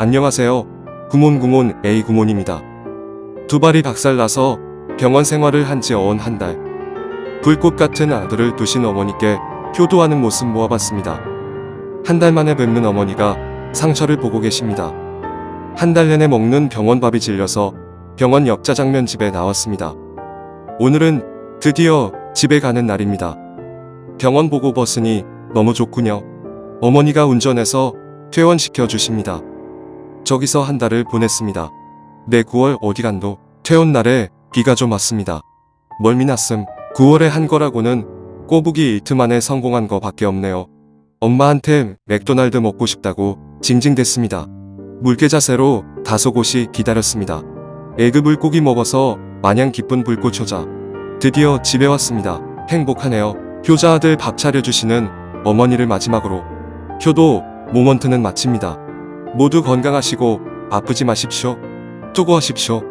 안녕하세요. 구몬구몬 A 구몬입니다. 두 발이 박살나서 병원 생활을 한 지 어언 한 달. 불꽃 같은 아들을 두신 어머니께 효도하는 모습 모아봤습니다. 한 달 만에 뵙는 어머니가 상처를 보고 계십니다. 한 달 내내 먹는 병원 밥이 질려서 병원 옆 짜장면 집에 나왔습니다. 오늘은 드디어 집에 가는 날입니다. 병원 보고 버스니 너무 좋군요. 어머니가 운전해서 퇴원시켜 주십니다. 저기서 한 달을 보냈습니다. 내 9월 어디 간도 퇴원 날에 비가 좀 왔습니다. 멀미 났음 9월에 한 거라고는 꼬부기 이틀 만에 성공한 거 밖에 없네요. 엄마한테 맥도날드 먹고 싶다고 징징댔습니다. 물개 자세로 다소 곳이 기다렸습니다. 에그 물고기 먹어서 마냥 기쁜 불꽃 효자. 드디어 집에 왔습니다. 행복하네요. 효자 아들 밥 차려주시는 어머니를 마지막으로 효도 모먼트는 마칩니다. 모두 건강하시고 아프지 마십시오. 수고하십시오.